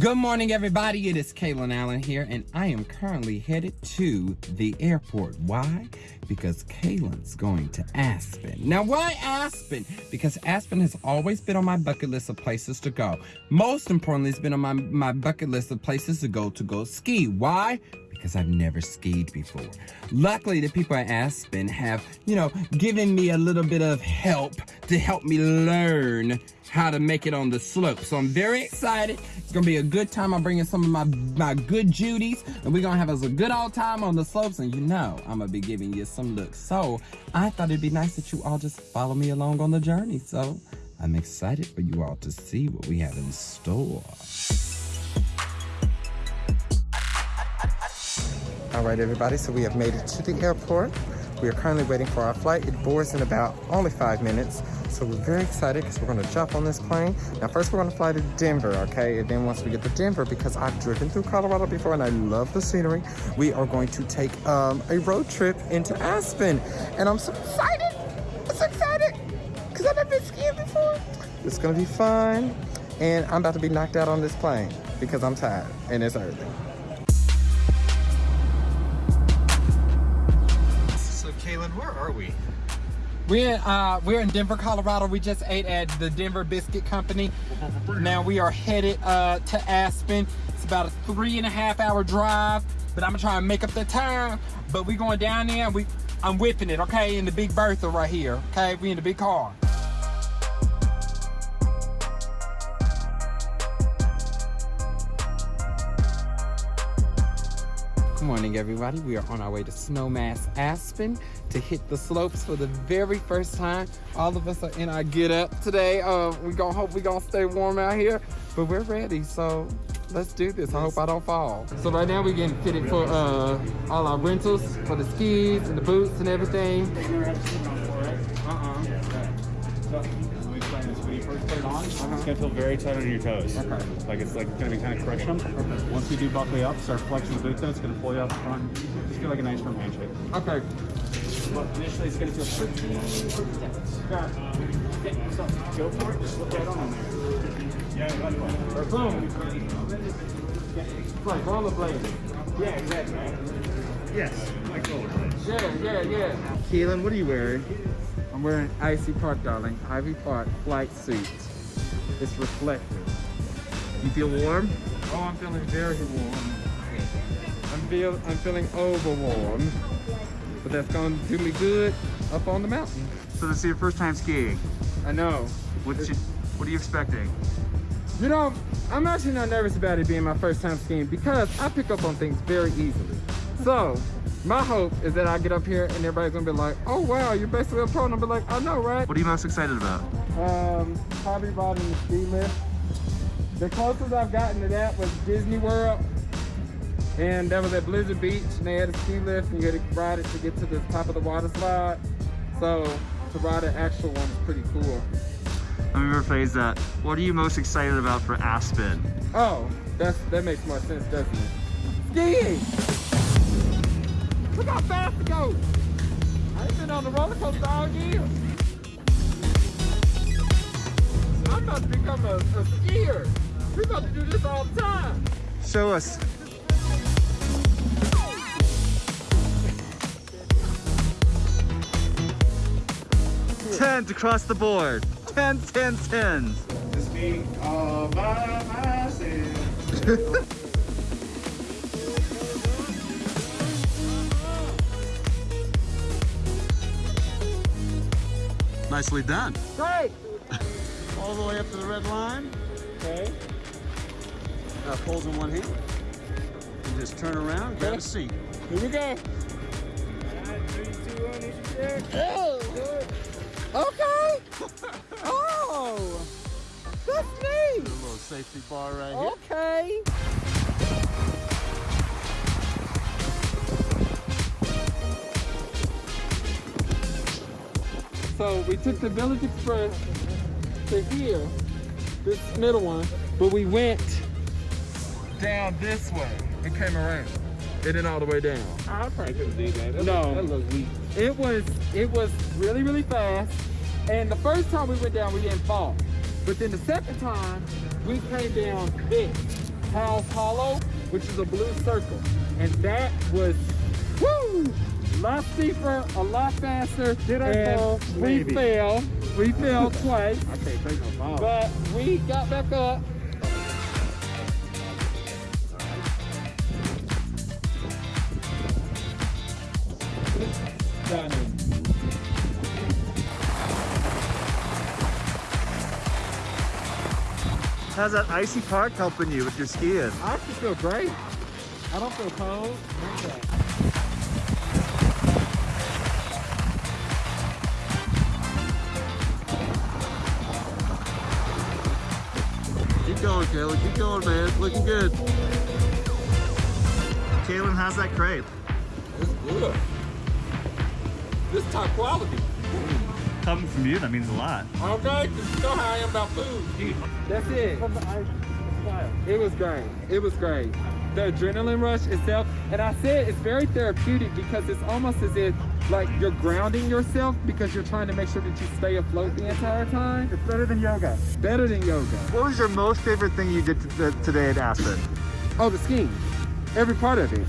Good morning, everybody. It is Kalen Allen here, and I am currently headed to the airport. Why? Because Kalen's going to Aspen. Now, why Aspen? Because Aspen has always been on my bucket list of places to go. Most importantly, it's been on my, my bucket list of places to go to go ski. Why? Because I've never skied before. Luckily, the people at Aspen have, you know, given me a little bit of help to help me learn how to make it on the slope. So I'm very excited. It's gonna be a good time. I'm bringing some of my, my good Judies and we're gonna have us a good old time on the slopes and you know I'm gonna be giving you some looks. So I thought it'd be nice that you all just follow me along on the journey. So I'm excited for you all to see what we have in store. All right, everybody, so we have made it to the airport. We are currently waiting for our flight. It boards in about only five minutes. So we're very excited because we're gonna jump on this plane. Now first we're gonna fly to Denver, okay? And then once we get to Denver, because I've driven through Colorado before and I love the scenery, we are going to take um, a road trip into Aspen. And I'm so excited, I'm so excited, because I've never been skiing before. It's gonna be fun. And I'm about to be knocked out on this plane because I'm tired and it's early. Where are we? We're uh, we're in Denver, Colorado. We just ate at the Denver Biscuit Company. Now we are headed uh, to Aspen. It's about a three and a half hour drive, but I'm gonna try and make up the time. But we're going down there. We I'm whipping it, okay, in the big Bertha right here. Okay, we in the big car. Good morning, everybody. We are on our way to Snowmass Aspen to hit the slopes for the very first time. All of us are in our get up today. Uh, we gonna hope we gonna stay warm out here, but we're ready. So let's do this. I hope I don't fall. So right now we're getting fitted for uh, all our rentals for the skis and the boots and everything. Uh-uh when you first put it on, uh -huh. it's gonna feel very tight on your toes. Okay. Like it's like gonna be kind of crushing them. Okay. Once we do buckle up, start flexing the boot, then it's gonna pull you up front. Just feel like a nice firm handshake. Okay. But initially, it's gonna feel pretty, pretty tense. Okay. So go for it. Just look right on there. Yeah, right away. Or boom. It's like rollerblading. Yeah, exactly. Yes, like rollerblades. Yeah, yeah, yeah. Keelan, what are you wearing? I'm wearing Ivy Park, darling. Ivy Park flight suit. It's reflective. You feel warm? Oh, I'm feeling very warm. I'm feel I'm feeling over warm, but that's gonna do me good up on the mountain. So this is your first time skiing. I know. What's you, what are you expecting? You know, I'm actually not nervous about it being my first time skiing because I pick up on things very easily. So my hope is that I get up here and everybody's gonna be like, oh wow, you're basically a pro. And I'll be like, I know, right? What are you most excited about? Um, probably riding the ski lift. The closest I've gotten to that was Disney World. And that was at Blizzard Beach and they had a ski lift and you had to ride it to get to the top of the water slide. So to ride an actual one is pretty cool. Let me rephrase that. What are you most excited about for Aspen? Oh, that's that makes more sense, doesn't it? Skiing! Look how fast it goes. I ain't been on the roller coaster all year. I'm about to become a, a skier. We're about to do this all the time. Show us. Tens across the board. Tens, tens, tens. To speak all by myself. Nicely done. Great. All the way up to the red line. Okay. Now poles in one hand. And just turn around, grab a seat. Here we go. Oh. Okay. oh. That's neat. A little safety bar right here. Okay. So we took the Village Express to here, this middle one, but we went down this way and came around. It didn't all the way down. I probably couldn't do that. that no, that looks weak. It was it was really really fast, and the first time we went down we didn't fall, but then the second time we came down this, House Hollow, which is a blue circle. And that was, woo, lot steeper, a lot faster. Did I and fall? We Maybe. fell. We fell twice. I can't take no fall. But we got back up. Done. How's that Ivy Park helping you with your skiing? I actually feel great. I don't feel cold. Keep going, Kayla. Keep going, man. Looking good. Kalen, how's that crepe? It's good. This top quality. Coming from you, that means a lot. Okay, 'cause you know how I am about food. That's it. It was great. It was great. The adrenaline rush itself, and I said it's very therapeutic because it's almost as if like you're grounding yourself because you're trying to make sure that you stay afloat the entire time. It's better than yoga. Better than yoga. What was your most favorite thing you did today at Aspen? Oh, the skiing. Every part of it.